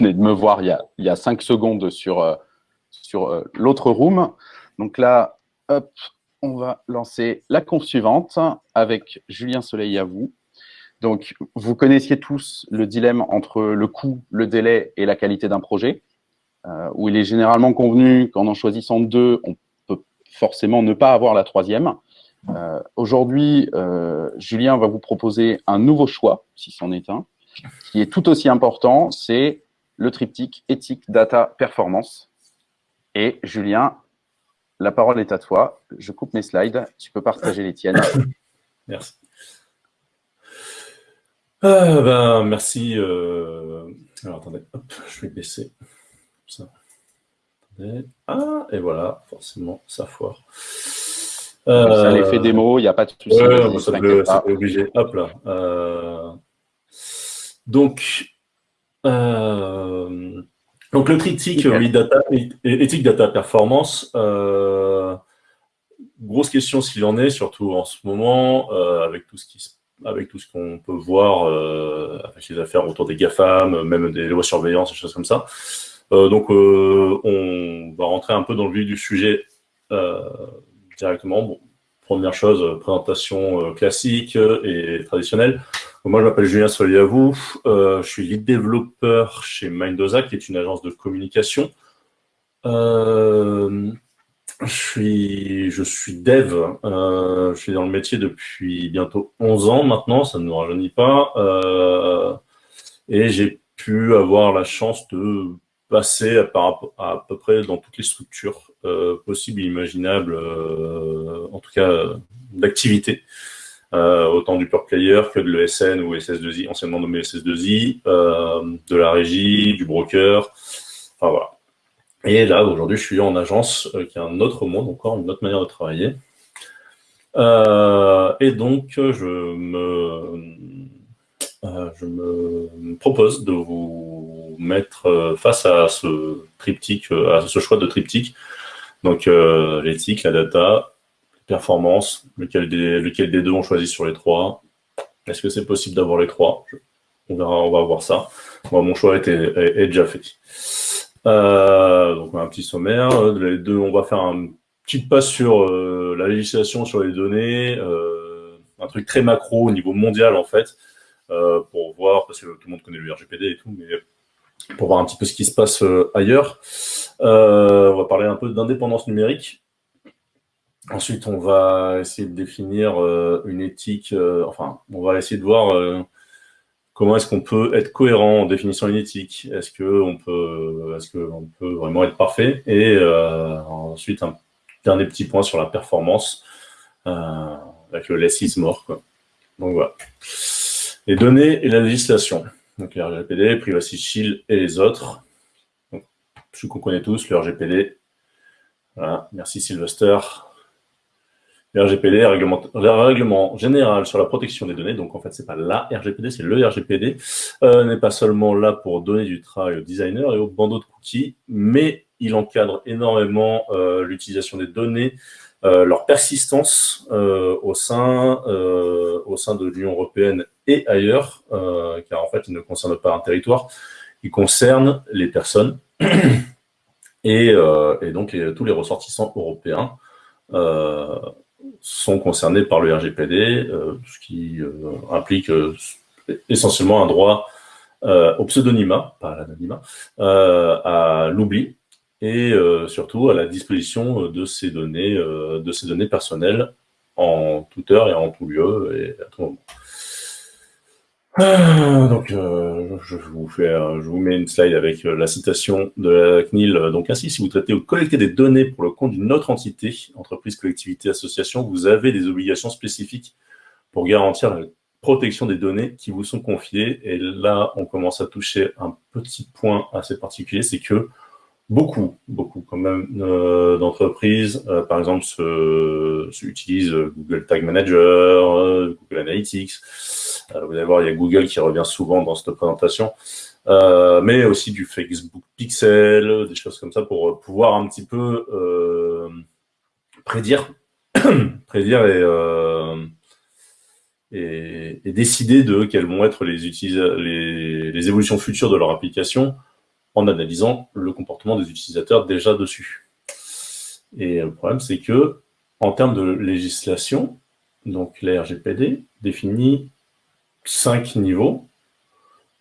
venez de me voir il y a, il y a cinq secondes sur, euh, sur euh, l'autre room. Donc là, hop, on va lancer la conf suivante avec Julien Soleil à vous. Donc, vous connaissiez tous le dilemme entre le coût, le délai et la qualité d'un projet, euh, où il est généralement convenu qu'en en choisissant deux, on peut forcément ne pas avoir la troisième. Aujourd'hui, Julien va vous proposer un nouveau choix, si c'en est un, qui est tout aussi important, c'est le triptyque éthique, data, performance. Et Julien, la parole est à toi. Je coupe mes slides. Tu peux partager les tiennes. Merci. Ah, ben, merci. Euh... Alors, attendez, hop, je vais baisser. Ça. Ah, et voilà, forcément, ça foire. Euh... Ça l'effet démo, il n'y a pas de souci. Ouais, ça peut obligé. Hop là. Euh... Donc, euh, donc le triptyque data, éthique data performance, euh, grosse question s'il en est, surtout en ce moment, euh, avec tout ce qui avec tout ce qu'on peut voir avec les affaires autour des GAFAM, même des lois de surveillance, des choses comme ça. donc, on va rentrer un peu dans le vif du sujet directement. Bon, première chose, présentation classique et traditionnelle. Moi, je m'appelle Julien Soliavou, euh, je suis lead développeur chez Mindoza, qui est une agence de communication. Euh, je, suis, dev, euh, je suis dans le métier depuis bientôt 11 ans maintenant, ça ne nous rajeunit pas. Et j'ai pu avoir la chance de passer à, à, peu près dans toutes les structures possibles et imaginables, en tout cas d'activité euh, autant du pure player que de l'ESN ou SS2I, anciennement nommé SS2I, euh, de la régie, du broker, enfin voilà. Et là, aujourd'hui, je suis en agence, euh, qui est un autre monde, encore une autre manière de travailler. Et donc, je me, je me propose de vous mettre face à ce triptyque, à ce choix de triptyque. Donc, l'éthique, la data, performance, lequel des, deux on choisit sur les trois. Est-ce que c'est possible d'avoir les trois? On verra, on va voir ça. Mon choix est, déjà fait. Euh, donc, un petit sommaire. Les deux, on va faire un petit pas sur euh, la législation sur les données, euh, un truc très macro au niveau mondial, en fait, pour voir, parce que tout le monde connaît le RGPD et tout, mais pour voir un petit peu ce qui se passe ailleurs. on va parler un peu d'indépendance numérique. Ensuite, on va essayer de définir euh, une éthique, euh, enfin, on va essayer de voir euh, comment est-ce qu'on peut être cohérent en définissant une éthique. Est-ce qu'on peut, est peut vraiment être parfait? Et ensuite, un dernier petit point sur la performance, avec le less is more. Donc voilà. Les données et la législation. Donc le RGPD, Privacy Shield et les autres. Donc, qu'on connaît tous, le RGPD. Voilà. Merci Sylvester. RGPD, règlement, le règlement général sur la protection des données, donc en fait, c'est pas la RGPD, c'est le RGPD, euh, n'est pas seulement là pour donner du travail aux designers et aux bandeaux de cookies, mais il encadre énormément euh, l'utilisation des données, euh, leur persistance euh, au sein euh, au sein de l'Union européenne et ailleurs, euh, car en fait, il ne concerne pas un territoire, il concerne les personnes et, et donc tous les ressortissants européens. Euh, sont concernés par le RGPD, euh, ce qui euh, implique euh, essentiellement un droit au pseudonymat, pas à l'anonymat, à l'oubli et surtout à la disposition de ces données, de ces données personnelles en toute heure et en tout lieu et à tout moment. Ah, donc, euh, je, vous fais, je vous mets une slide avec euh, la citation de la CNIL. Donc, ainsi, si vous traitez ou collectez des données pour le compte d'une autre entité, entreprise, collectivité, association, vous avez des obligations spécifiques pour garantir la protection des données qui vous sont confiées. Et là, on commence à toucher un petit point assez particulier, c'est que beaucoup, beaucoup quand même euh, d'entreprises, euh, par exemple, se, se utilisent Google Tag Manager, euh, Google Analytics. Euh, vous allez voir, il y a Google qui revient souvent dans cette présentation, euh, mais aussi du Facebook Pixel, des choses comme ça pour pouvoir un petit peu prédire, prédire et décider de quelles vont être les, évolutions futures de leur application en analysant le comportement des utilisateurs déjà dessus. Et le problème, c'est que en termes de législation, donc la RGPD définit cinq niveaux.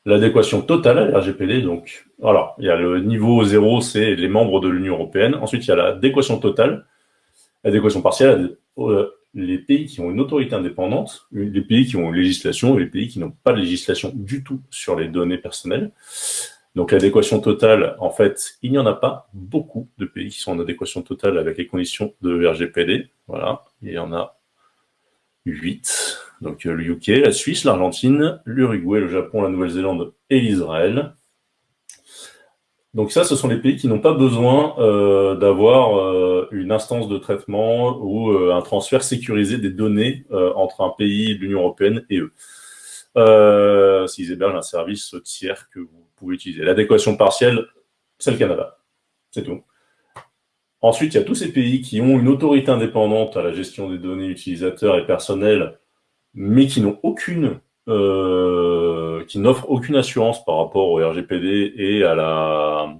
L'adéquation totale à la RGPD, donc, alors, il y a le niveau 0, c'est les membres de l'Union européenne. Ensuite, il y a l'adéquation totale, l'adéquation partielle, euh, les pays qui ont une autorité indépendante, les pays qui ont une législation et les pays qui n'ont pas de législation du tout sur les données personnelles. Donc l'adéquation totale, en fait, il n'y en a pas beaucoup de pays qui sont en adéquation totale avec les conditions de RGPD. Voilà, il y en a 8. Donc le UK, la Suisse, l'Argentine, l'Uruguay, le Japon, la Nouvelle-Zélande et l'Israël. Donc ça, ce sont les pays qui n'ont pas besoin euh, d'avoir euh, une instance de traitement ou euh, un transfert sécurisé des données entre un pays l'Union européenne et eux. S'ils hébergent un service tiers que vous pouvez utiliser. L'adéquation partielle, c'est le Canada. C'est tout. Ensuite, il y a tous ces pays qui ont une autorité indépendante à la gestion des données utilisateurs et personnels, mais qui n'ont aucune euh, qui n'offre aucune assurance par rapport au RGPD et à la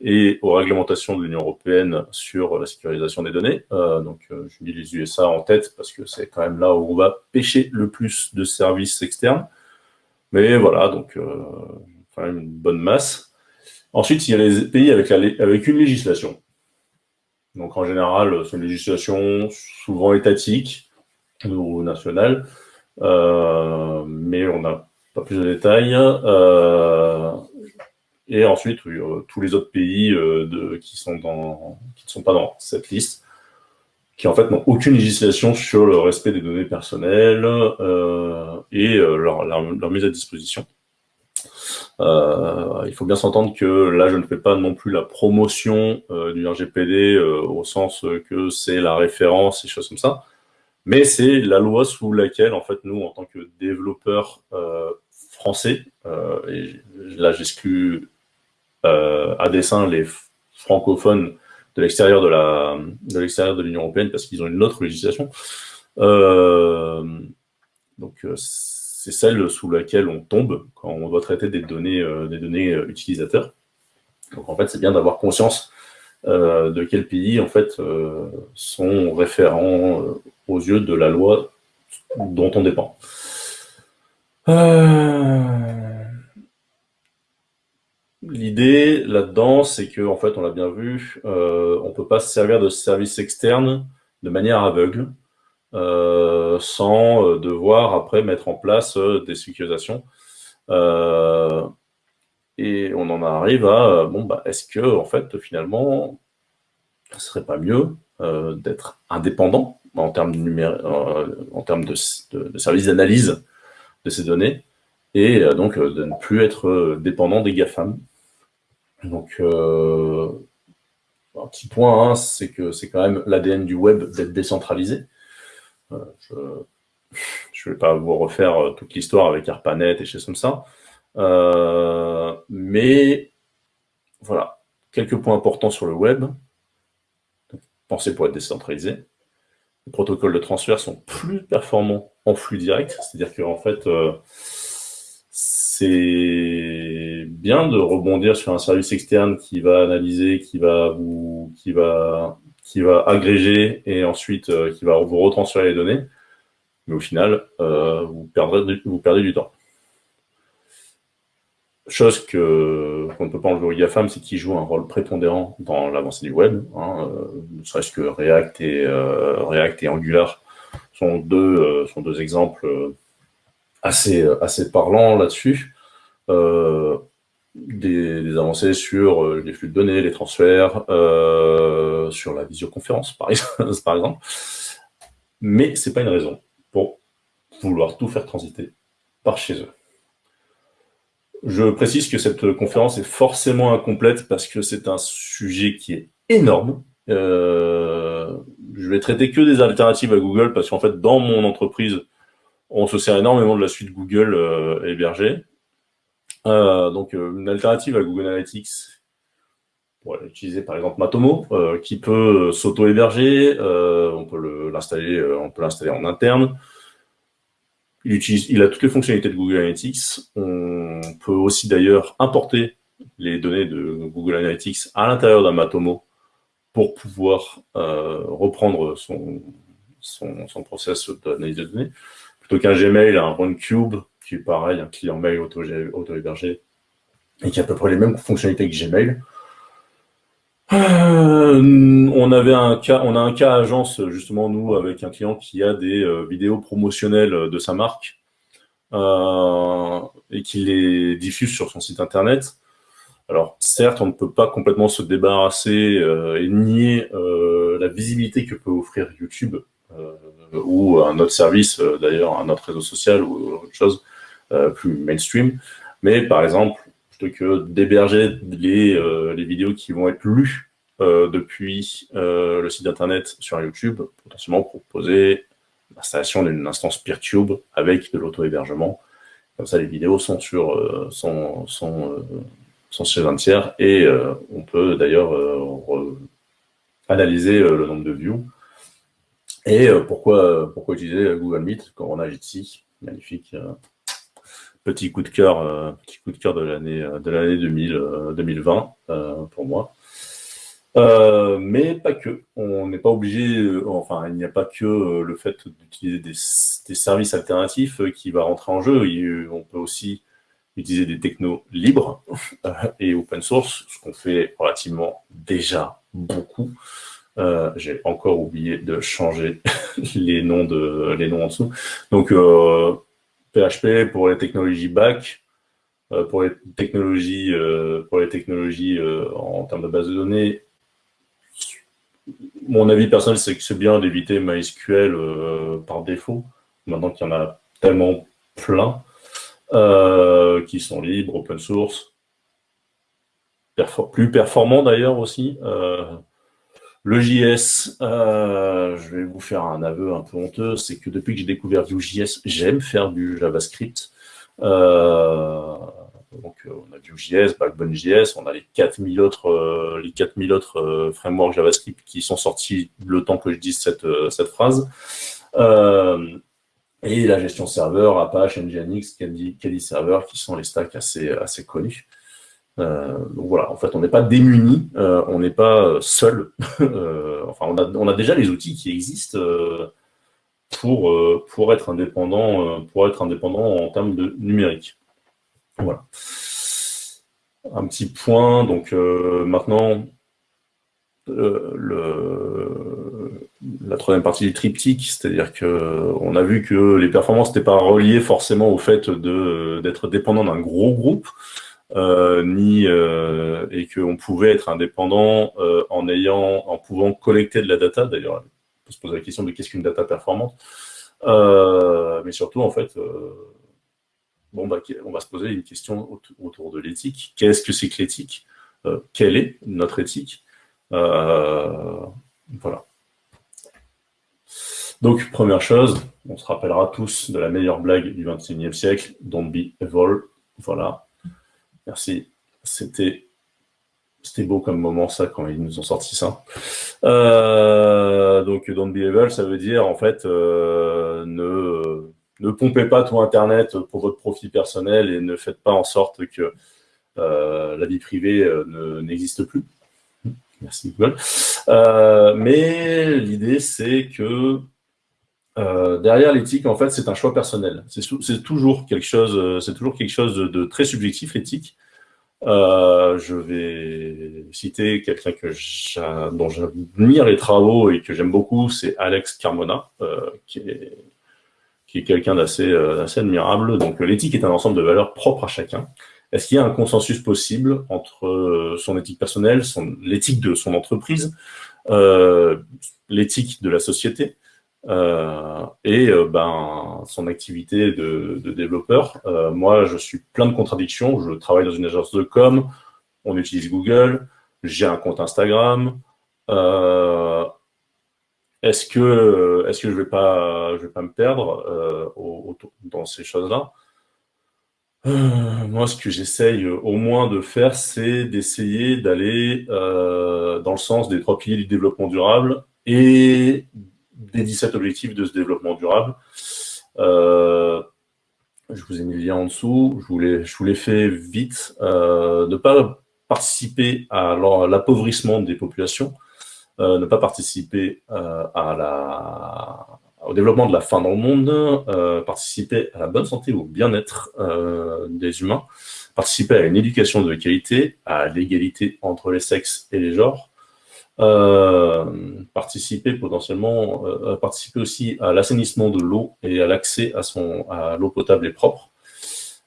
et aux réglementations de l'Union européenne sur la sécurisation des données. Euh, donc, euh, je mis les USA en tête parce que c'est quand même là où on va pêcher le plus de services externes. Mais voilà, donc une bonne masse. Ensuite, il y a les pays avec, une législation. Donc, en général, c'est une législation souvent étatique ou nationale. Euh, mais on n'a pas plus de détails. Euh, et ensuite, euh, tous les autres pays qui, ne sont pas dans cette liste, qui en fait n'ont aucune législation sur le respect des données personnelles et leur, mise à disposition. Il faut bien s'entendre que là, je ne fais pas non plus la promotion du RGPD au sens que c'est la référence et choses comme ça. Mais c'est la loi sous laquelle, en fait, nous, en tant que développeurs euh, français, euh, et là j'exclus euh, à dessein les francophones de l'extérieur de de l'extérieur de l'Union européenne parce qu'ils ont une autre législation. donc c'est celle sous laquelle on tombe quand on doit traiter des données des données utilisateurs. Donc en fait c'est bien d'avoir conscience de quel pays en fait sont référents aux yeux de la loi dont on dépend. Euh, l'idée là-dedans, c'est que, en fait, on l'a bien vu, euh, on ne peut pas se servir de services externes de manière aveugle, euh, sans devoir après mettre en place des sécurisations. et on en arrive à, bon, bah, est-ce que, en fait, finalement, ce serait pas mieux d'être indépendant en termes de, euh, en termes de, services d'analyse de ces données, et euh, donc euh, de ne plus être dépendant des GAFAM. Donc, un petit point, hein, c'est que c'est quand même l'ADN du web d'être décentralisé. Je ne vais pas vous refaire toute l'histoire avec ARPANET et choses comme ça. mais voilà, quelques points importants sur le web. Pensez pour être décentralisé les protocoles de transfert sont plus performants en flux direct. C'est-à-dire qu'en fait, euh, c'est bien de rebondir sur un service externe qui va analyser, qui va vous, qui va, qui va agréger et ensuite euh, qui va vous retransférer les données. Mais au final, euh, vous, perdez du temps. Chose qu'on ne peut pas enlever aux GAFAM, c'est qu'ils jouent un rôle prépondérant dans l'avancée du web. Hein, euh, ne serait-ce que React et, React et Angular sont deux, sont deux exemples assez, assez parlants là-dessus. Des, avancées sur les flux de données, les transferts, sur la visioconférence, par exemple. Mais ce n'est pas une raison pour vouloir tout faire transiter par chez eux. Je précise que cette conférence est forcément incomplète parce que c'est un sujet qui est énorme. Euh, je vais traiter que des alternatives à Google parce qu'en fait, dans mon entreprise, on se sert énormément de la suite Google euh, hébergée. Euh, donc, une alternative à Google Analytics, pour utiliser par exemple Matomo, qui peut s'auto-héberger, on peut l'installer en interne. il, a toutes les fonctionnalités de Google Analytics. On peut aussi d'ailleurs importer les données de Google Analytics à l'intérieur d'un Matomo pour pouvoir euh, reprendre son, son, son process d'analyse de données. Plutôt qu'un Gmail, un OneCube, qui est pareil, un client mail auto-hébergé, et qui a à peu près les mêmes fonctionnalités que Gmail. Euh, on avait un cas, on a un cas agence justement nous avec un client qui a des euh, vidéos promotionnelles de sa marque euh, et qui les diffuse sur son site internet. Alors certes, on ne peut pas complètement se débarrasser et nier la visibilité que peut offrir YouTube ou un autre service, d'ailleurs un autre réseau social ou autre chose plus mainstream. Mais par exemple, que d'héberger les, euh, les, vidéos qui vont être lues euh, depuis euh, le site internet sur YouTube, potentiellement proposer l'installation d'une instance PeerTube avec de l'auto-hébergement. Comme ça, les vidéos sont sur sont, sont, un tiers et on peut d'ailleurs analyser le nombre de views. Et pourquoi, pourquoi utiliser Google Meet quand on a Jitsi Magnifique petit coup de cœur, euh, petit coup de cœur de l'année euh, de l'année 2020 euh, pour moi. mais pas que. On n'est pas obligé, enfin, il n'y a pas que le fait d'utiliser des, services alternatifs qui va rentrer en jeu. on peut aussi utiliser des technos libres et open source, ce qu'on fait relativement déjà beaucoup. J'ai encore oublié de changer les noms de les noms en dessous. Donc PHP pour les technologies back, euh, pour les technologies, euh, pour les technologies euh, en termes de base de données. Mon avis personnel, c'est que c'est bien d'éviter MySQL par défaut, maintenant qu'il y en a tellement plein, qui sont libres, open source, plus performants d'ailleurs aussi. Le JS, euh, je vais vous faire un aveu un peu honteux, c'est que depuis que j'ai découvert Vue.js, j'aime faire du JavaScript. Euh, donc, euh, on a Vue.js, Backbone.js, on a les 4000 autres, les 4000 autres frameworks JavaScript qui sont sortis le temps que je dise cette, cette phrase. et la gestion serveur, Apache, Nginx, Kali Server, qui sont les stacks assez, assez connus. Euh, donc voilà, en fait, on n'est pas démuni, euh, on n'est pas seul. Euh, enfin, on a, déjà les outils qui existent pour, être indépendant, en termes de numérique. Voilà. Un petit point, donc maintenant, la troisième partie du triptyque, c'est-à-dire que on a vu que les performances n'étaient pas reliées forcément au fait d'être dépendant d'un gros groupe. Euh, ni euh, et qu'on pouvait être indépendant euh, en ayant, en pouvant collecter de la data. D'ailleurs, on peut se poser la question de qu'est-ce qu'une data performante? mais surtout, en fait, bon, bah, on va se poser une question autour de l'éthique. Qu'est-ce que c'est que l'éthique? Quelle est notre éthique? Voilà. Donc, première chose, on se rappellera tous de la meilleure blague du 21e siècle, Don't be evil. Voilà, Merci. C'était beau comme moment, ça, quand ils nous ont sorti ça. Euh, donc, don't be evil, ça veut dire, en fait, euh, ne, ne pompez pas tout Internet pour votre profit personnel et ne faites pas en sorte que euh, la vie privée n'existe plus. Merci Google. mais l'idée, c'est que derrière l'éthique, en fait, c'est un choix personnel. C'est toujours quelque chose, c'est toujours quelque chose de très subjectif, l'éthique. Euh, je vais citer quelqu'un que dont j'admire les travaux et que j'aime beaucoup, c'est Alex Carmona, euh, qui est, quelqu'un d'assez euh, admirable. Donc l'éthique est un ensemble de valeurs propres à chacun. Est-ce qu'il y a un consensus possible entre son éthique personnelle, l'éthique de son entreprise, l'éthique de la société? Euh, et euh, ben, son activité de, développeur. Euh, moi, je suis plein de contradictions. Je travaille dans une agence de com, on utilise Google, j'ai un compte Instagram. est-ce que, est-ce que je vais pas, je vais pas me perdre dans ces choses-là? Moi, ce que j'essaye au moins de faire, c'est d'essayer d'aller dans le sens des trois piliers du développement durable et des 17 objectifs de ce développement durable. Euh, je vous ai mis le lien en dessous, je vous l'ai, je fait vite, euh, ne pas participer à l'appauvrissement des populations, euh, ne pas participer à la, au développement de la faim dans le monde, participer à la bonne santé, au bien-être des humains, participer à une éducation de qualité, à l'égalité entre les sexes et les genres, participer potentiellement, euh, participer aussi à l'assainissement de l'eau et à l'accès à, l'eau potable et propre.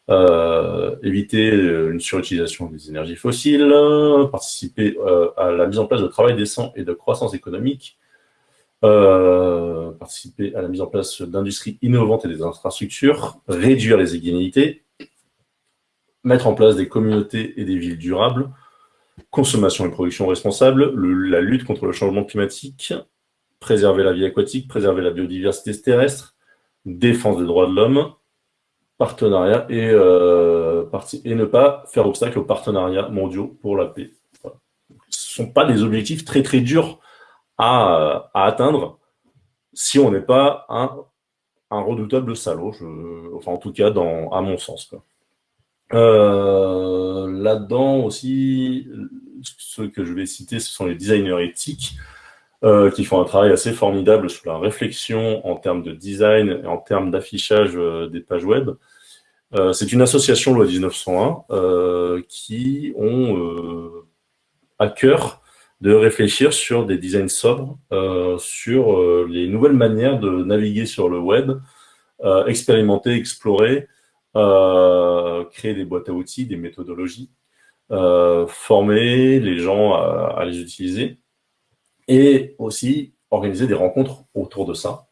Euh, éviter une surutilisation des énergies fossiles, participer à la mise en place de travail décent et de croissance économique, participer à la mise en place d'industries innovantes et des infrastructures, réduire les inégalités, mettre en place des communautés et des villes durables, consommation et production responsable, la lutte contre le changement climatique, préserver la vie aquatique, préserver la biodiversité terrestre, défense des droits de l'homme, partenariat et, euh, ne pas faire obstacle aux partenariats mondiaux pour la paix. Ce ne sont pas des objectifs très très durs à, atteindre si on n'est pas un, redoutable salaud, enfin en tout cas dans, à mon sens. Euh, là-dedans aussi, ceux que je vais citer, ce sont les designers éthiques euh, qui font un travail assez formidable sur la réflexion en termes de design et en termes d'affichage euh, des pages web. C'est une association loi 1901 qui ont à cœur de réfléchir sur des designs sobres, sur les nouvelles manières de naviguer sur le web, expérimenter, explorer, créer des boîtes à outils, des méthodologies, euh, former les gens à, les utiliser et aussi organiser des rencontres autour de ça.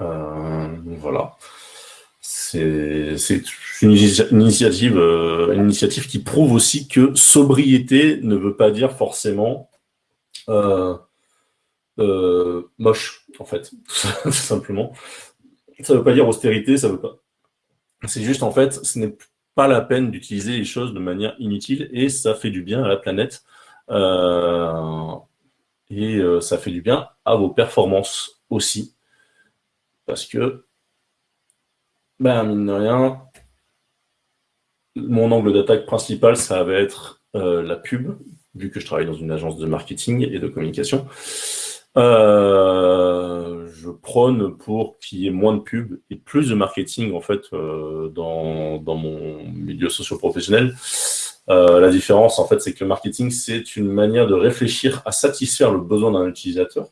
Euh, voilà. C'est une, initiative, une initiative qui prouve aussi que sobriété ne veut pas dire forcément moche, en fait, tout simplement. Ça ne veut pas dire austérité, ça veut pas, c'est juste, en fait, ce n'est pas la peine d'utiliser les choses de manière inutile et ça fait du bien à la planète. Euh, et euh, ça fait du bien à vos performances aussi. Parce que, ben, mine de rien, mon angle d'attaque principal, ça va être euh, la pub, vu que je travaille dans une agence de marketing et de communication. Euh, je prône pour qu'il y ait moins de pubs et plus de marketing en fait euh, dans, dans, mon milieu socio-professionnel. Euh, la différence en fait, c'est que le marketing c'est une manière de réfléchir à satisfaire le besoin d'un utilisateur.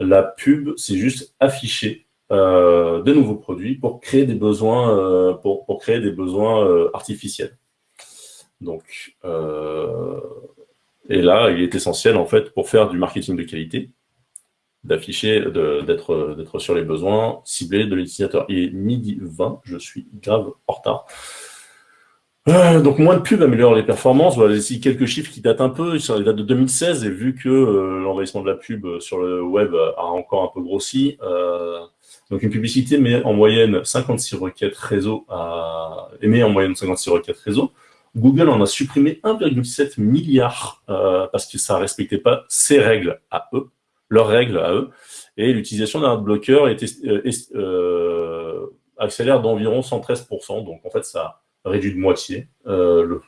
La pub, c'est juste afficher de nouveaux produits pour créer des besoins, pour, pour, créer des besoins artificiels. Donc, et là, il est essentiel en fait pour faire du marketing de qualité d'afficher, d'être sur les besoins ciblés de l'utilisateur. Il est midi 20, je suis grave en retard. Euh, donc moins de pubs améliore les performances. Voilà ici quelques chiffres qui datent un peu, sur les dates de 2016, et vu que euh, l'envahissement de la pub sur le web a encore un peu grossi, euh, donc une publicité met en moyenne 56 requêtes réseau à émet en moyenne 56 requêtes réseau. Google en a supprimé 1,7 milliard parce que ça respectait pas ses règles à eux leurs règles à eux. Et l'utilisation d'un est, euh, euh, accélère d'environ 113%. Donc, en fait, ça réduit de moitié euh, le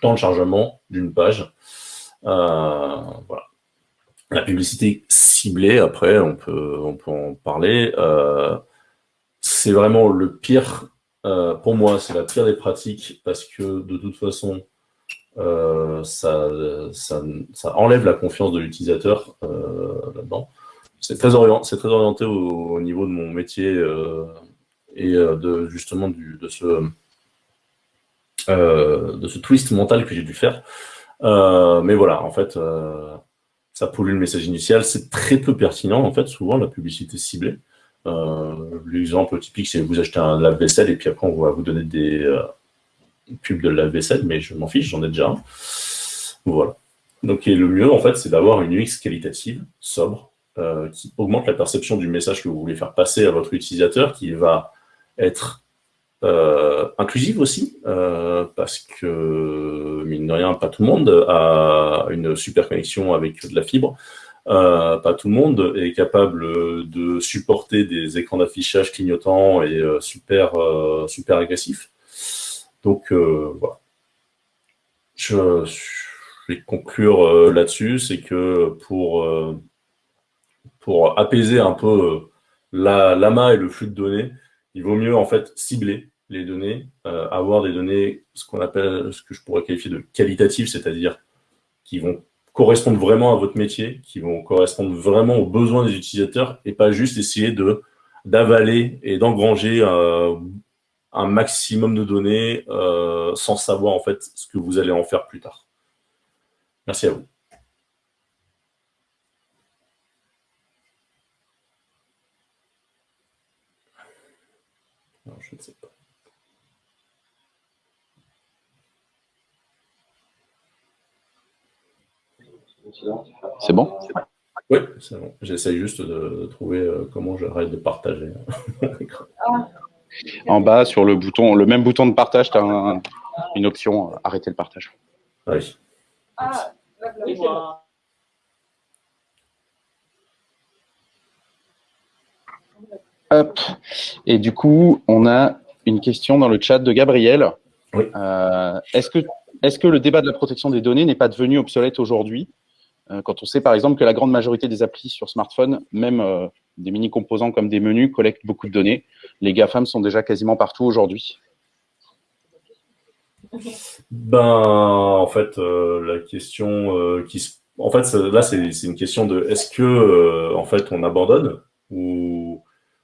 temps de chargement d'une page. La publicité ciblée, après, on peut, on peut en parler. c'est vraiment le pire. pour moi, c'est la pire des pratiques parce que, de toute façon, ça, ça, enlève la confiance de l'utilisateur là-dedans. C'est très, orienté, au, niveau de mon métier euh, et euh, de justement de, ce, euh, de ce twist mental que j'ai dû faire. mais voilà, en fait, ça pollue le message initial. C'est très peu pertinent, en fait, souvent, la publicité ciblée. L'exemple typique, c'est vous achetez un lave-vaisselle et puis après, on va vous donner des pubs de lave-vaisselle, mais je m'en fiche, j'en ai déjà un. Voilà. Donc, le mieux, en fait, c'est d'avoir une UX qualitative, sobre, euh, qui augmente la perception du message que vous voulez faire passer à votre utilisateur, qui va être euh, inclusive aussi, euh, parce que, mine de rien, pas tout le monde a une super connexion avec de la fibre. pas tout le monde est capable de supporter des écrans d'affichage clignotants et super, super agressifs. Donc voilà. Je, vais conclure là-dessus, c'est que pour, pour apaiser un peu l'amas et le flux de données, il vaut mieux en fait cibler les données, euh, avoir des données, ce qu'on appelle, ce que je pourrais qualifier de qualitatives, c'est-à-dire qui vont correspondre vraiment à votre métier, qui vont correspondre vraiment aux besoins des utilisateurs et pas juste essayer de d'avaler et d'engranger euh, un maximum de données euh, sans savoir en fait ce que vous allez en faire plus tard. Merci à vous. je ne sais pas. C'est bon? Oui, c'est bon. J'essaye juste de trouver euh, comment j'arrête de partager. En bas, sur le bouton, le même bouton de partage, tu as une option euh, arrêter le partage. Ah oui. Ah, Et du coup, on a une question dans le chat de Gabriel. Euh, est-ce que, est que le débat de la protection des données n'est pas devenu obsolète aujourd'hui euh, quand on sait par exemple que la grande majorité des applis sur smartphone, même euh, des mini-composants comme des menus, collectent beaucoup de données Les GAFAM sont déjà quasiment partout aujourd'hui. Ben, en fait, la question qui se... En fait, là, c'est une question de est-ce que, en fait, on abandonne ou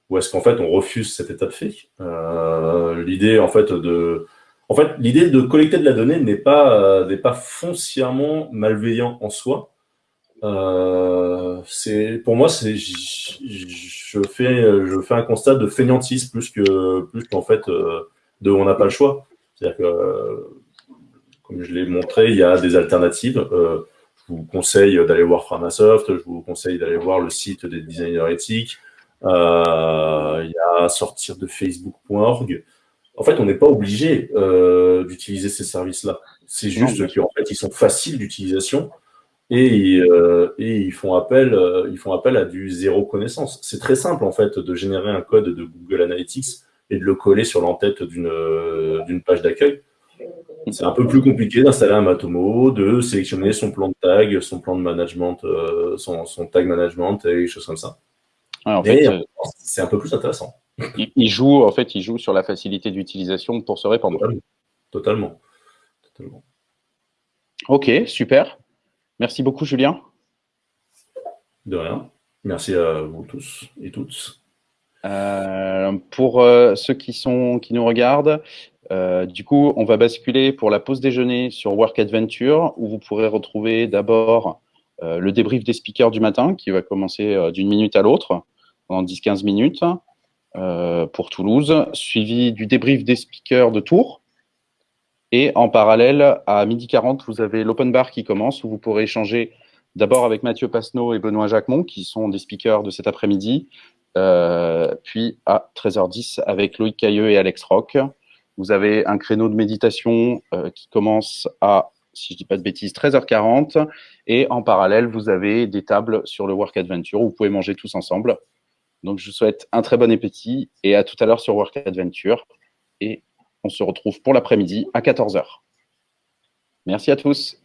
ou est-ce qu'en fait on refuse cet état de fait? Euh, L'idée en fait de en fait l'idée de collecter de la donnée n'est pas euh, n'est pas foncièrement malveillant en soi. Euh, c'est pour moi c'est je, fais je fais un constat de fainéantise plus que plus qu'en fait de on n'a pas le choix. C'est-à-dire que comme je l'ai montré, il y a des alternatives. je vous conseille d'aller voir Framasoft, je vous conseille d'aller voir le site des designers éthiques. Euh, il y a sortir de facebook.org. En fait, on n'est pas obligé euh, d'utiliser ces services-là. C'est juste qu'en fait, ils sont faciles d'utilisation et, euh, et, ils font appel, ils font appel à du zéro connaissance. C'est très simple en fait de générer un code de Google Analytics et de le coller sur l'entête d'une page d'accueil. C'est un peu plus compliqué d'installer un Matomo, de sélectionner son plan de tag, son plan de management, son, son, tag management et des choses comme ça. Euh, c'est un peu plus intéressant. Il, joue, en fait, il joue sur la facilité d'utilisation pour se répandre. Totalement. Ok, super. Merci beaucoup, Julien. De rien. Merci à vous tous et toutes. Euh, pour euh, ceux qui, sont, qui nous regardent, du coup, on va basculer pour la pause déjeuner sur Work Adventure, où vous pourrez retrouver d'abord le débrief des speakers du matin, qui va commencer d'une minute à l'autre pendant 10-15 minutes euh, pour Toulouse, suivi du débrief des speakers de Tours. Et en parallèle, à midi 40, vous avez l'open bar qui commence, où vous pourrez échanger d'abord avec Mathieu Pasneau et Benoît Jacquemont, qui sont des speakers de cet après-midi, euh, puis à 13h10 avec Loïc Cailleux et Alex Rock. Vous avez un créneau de méditation euh, qui commence à, si je ne dis pas de bêtises, 13h40. Et en parallèle, vous avez des tables sur le Work Adventure où vous pouvez manger tous ensemble. Donc, je vous souhaite un très bon appétit et à tout à l'heure sur Work Adventure. Et on se retrouve pour l'après-midi à 14h. Merci à tous.